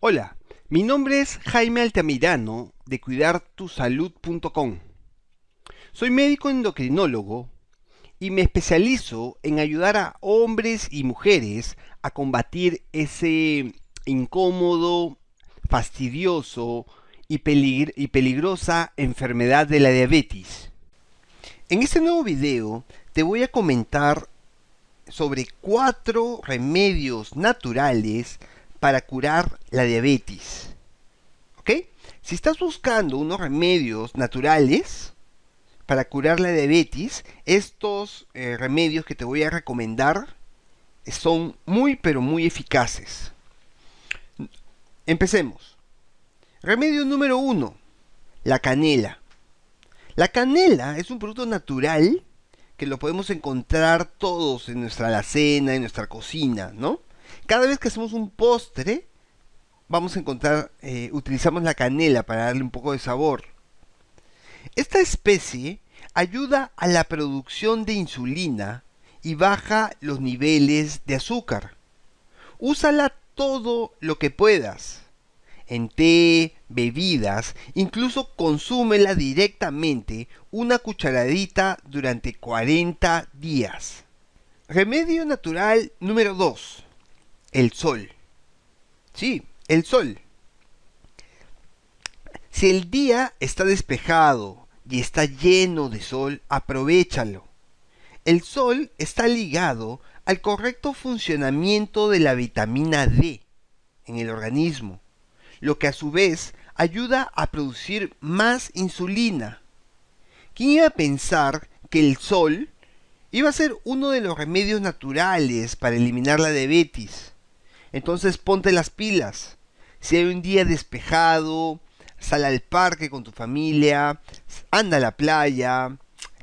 Hola, mi nombre es Jaime Altamirano de cuidartusalud.com. Soy médico endocrinólogo y me especializo en ayudar a hombres y mujeres a combatir ese incómodo, fastidioso y, y peligrosa enfermedad de la diabetes. En este nuevo video te voy a comentar sobre cuatro remedios naturales para curar la diabetes. ¿Ok? Si estás buscando unos remedios naturales para curar la diabetes, estos eh, remedios que te voy a recomendar son muy pero muy eficaces. Empecemos. Remedio número uno, la canela. La canela es un producto natural que lo podemos encontrar todos en nuestra alacena, en nuestra cocina, ¿no? Cada vez que hacemos un postre, vamos a encontrar, eh, utilizamos la canela para darle un poco de sabor. Esta especie ayuda a la producción de insulina y baja los niveles de azúcar. Úsala todo lo que puedas. En té, bebidas, incluso consúmela directamente una cucharadita durante 40 días. Remedio natural número 2. El sol. Sí, el sol. Si el día está despejado y está lleno de sol, aprovechalo. El sol está ligado al correcto funcionamiento de la vitamina D en el organismo, lo que a su vez ayuda a producir más insulina. ¿Quién iba a pensar que el sol iba a ser uno de los remedios naturales para eliminar la diabetes? Entonces ponte las pilas. Si hay un día despejado, sal al parque con tu familia, anda a la playa,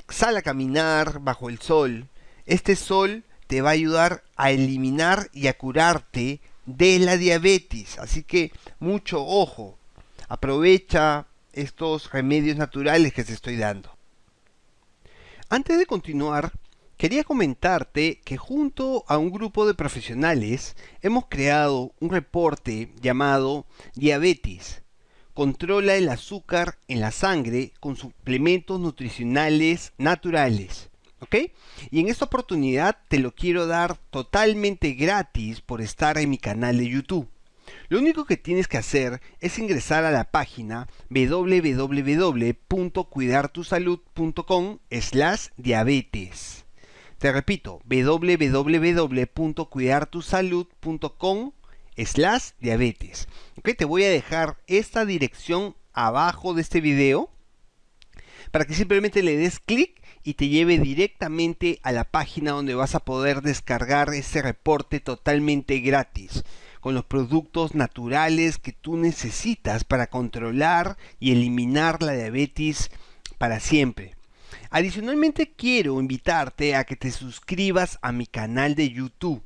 sal a caminar bajo el sol. Este sol te va a ayudar a eliminar y a curarte de la diabetes. Así que mucho ojo. Aprovecha estos remedios naturales que te estoy dando. Antes de continuar, quería comentarte que junto a un grupo de profesionales hemos creado un reporte llamado Diabetes controla el azúcar en la sangre con suplementos nutricionales naturales. ¿Ok? Y en esta oportunidad te lo quiero dar totalmente gratis por estar en mi canal de YouTube. Lo único que tienes que hacer es ingresar a la página www.cuidartusalud.com slash diabetes. Te repito, www.cuidartusalud.com slash diabetes. Ok, te voy a dejar esta dirección abajo de este video para que simplemente le des clic y te lleve directamente a la página donde vas a poder descargar ese reporte totalmente gratis con los productos naturales que tú necesitas para controlar y eliminar la diabetes para siempre. Adicionalmente quiero invitarte a que te suscribas a mi canal de YouTube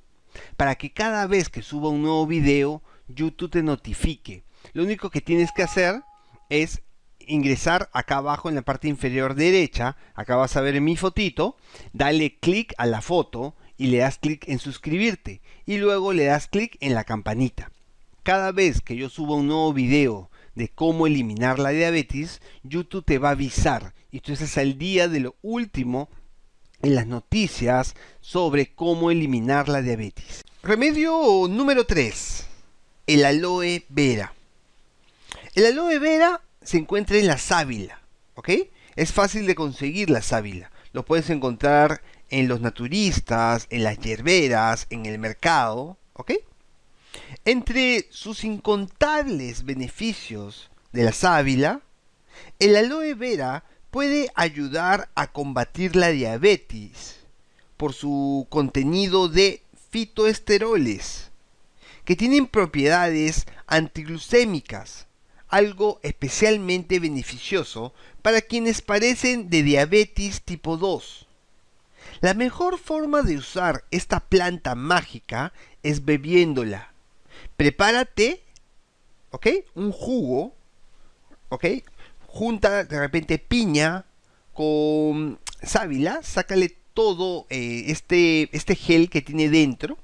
para que cada vez que suba un nuevo video, YouTube te notifique. Lo único que tienes que hacer es ingresar acá abajo en la parte inferior derecha, acá vas a ver mi fotito, dale clic a la foto y le das clic en suscribirte y luego le das clic en la campanita. Cada vez que yo suba un nuevo video de cómo eliminar la diabetes, YouTube te va a avisar y tú estás al día de lo último en las noticias sobre cómo eliminar la diabetes. Remedio número 3. El aloe vera. El aloe vera se encuentra en la sábila, ¿ok? Es fácil de conseguir la sábila. Lo puedes encontrar en los naturistas, en las hierberas, en el mercado, ¿ok? Entre sus incontables beneficios de la sábila, el aloe vera puede ayudar a combatir la diabetes por su contenido de fitoesteroles, que tienen propiedades antiglucémicas, algo especialmente beneficioso para quienes padecen de diabetes tipo 2. La mejor forma de usar esta planta mágica es bebiéndola. Prepárate, ¿ok? Un jugo, ¿ok? junta de repente piña con sábila, sácale todo eh, este, este gel que tiene dentro,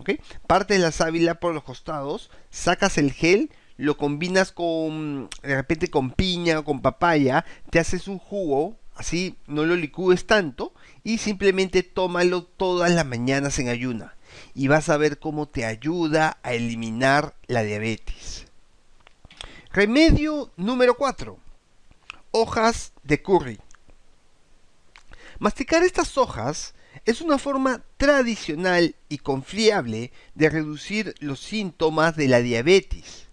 ¿ok? Partes la sábila por los costados, sacas el gel, lo combinas con, de repente con piña o con papaya, te haces un jugo, así no lo licúes tanto y simplemente tómalo todas las mañanas en ayuna y vas a ver cómo te ayuda a eliminar la diabetes. Remedio número 4. Hojas de curry. Masticar estas hojas es una forma tradicional y confiable de reducir los síntomas de la diabetes,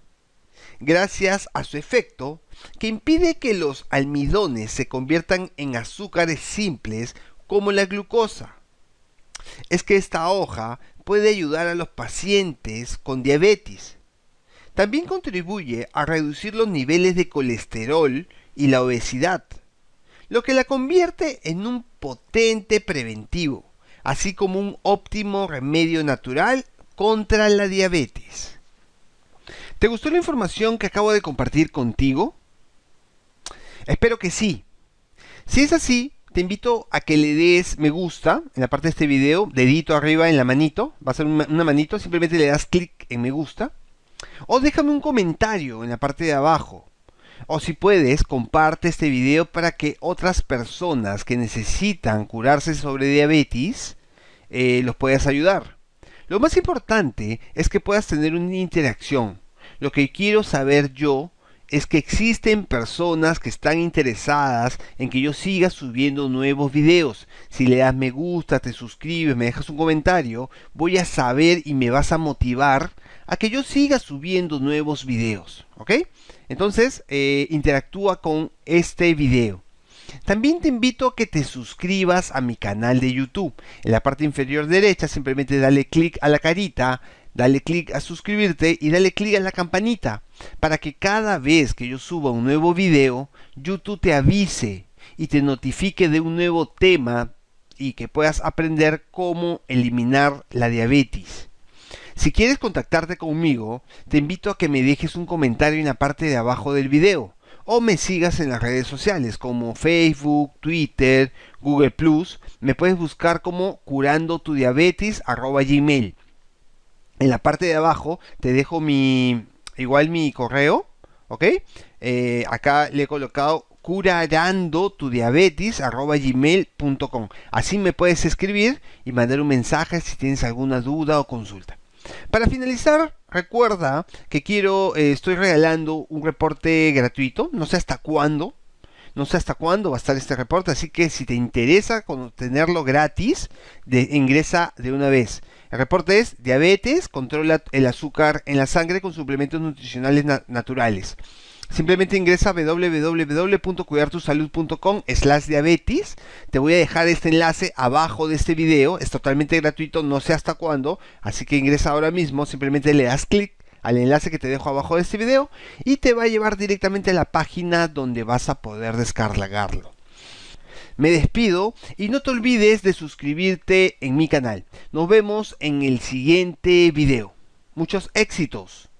gracias a su efecto que impide que los almidones se conviertan en azúcares simples como la glucosa. Es que esta hoja puede ayudar a los pacientes con diabetes. También contribuye a reducir los niveles de colesterol y la obesidad, lo que la convierte en un potente preventivo, así como un óptimo remedio natural contra la diabetes. ¿Te gustó la información que acabo de compartir contigo? Espero que sí. Si es así, te invito a que le des me gusta en la parte de este video, dedito arriba en la manito, va a ser una, manito, simplemente le das clic en me gusta. O déjame un comentario en la parte de abajo. O si puedes, comparte este video para que otras personas que necesitan curarse sobre diabetes eh, los puedas ayudar. Lo más importante es que puedas tener una interacción. Lo que quiero saber yo es que existen personas que están interesadas en que yo siga subiendo nuevos videos. Si le das me gusta, te suscribes, me dejas un comentario, voy a saber y me vas a motivar a que yo siga subiendo nuevos videos. ¿Ok? Entonces, eh, interactúa con este video. También te invito a que te suscribas a mi canal de YouTube. En la parte inferior derecha simplemente dale clic a la carita dale clic a suscribirte y dale clic a la campanita para que cada vez que yo suba un nuevo video, YouTube te avise y te notifique de un nuevo tema y que puedas aprender cómo eliminar la diabetes. Si quieres contactarte conmigo, te invito a que me dejes un comentario en la parte de abajo del video o me sigas en las redes sociales como Facebook, Twitter, Google. Me puedes buscar como curando tu diabetes gmail en la parte de abajo te dejo mi, igual mi correo, ¿ok? Eh, acá le he colocado curarando tu. Así me puedes escribir y mandar un mensaje si tienes alguna duda o consulta. Para finalizar, recuerda que quiero, eh, estoy regalando un reporte gratuito, no sé hasta cuándo, no sé hasta cuándo va a estar este reporte, así que si te interesa tenerlo gratis, de, ingresa de una vez. El reporte es diabetes, controla el azúcar en la sangre con suplementos nutricionales naturales. Simplemente ingresa a www.cuidartusalud.com slash diabetes. Te voy a dejar este enlace abajo de este video. Es totalmente gratuito, no sé hasta cuándo. Así que ingresa ahora mismo. Simplemente le das clic al enlace que te dejo abajo de este video. Y te va a llevar directamente a la página donde vas a poder descargarlo me despido y no te olvides de suscribirte en mi canal. Nos vemos en el siguiente video. Muchos éxitos.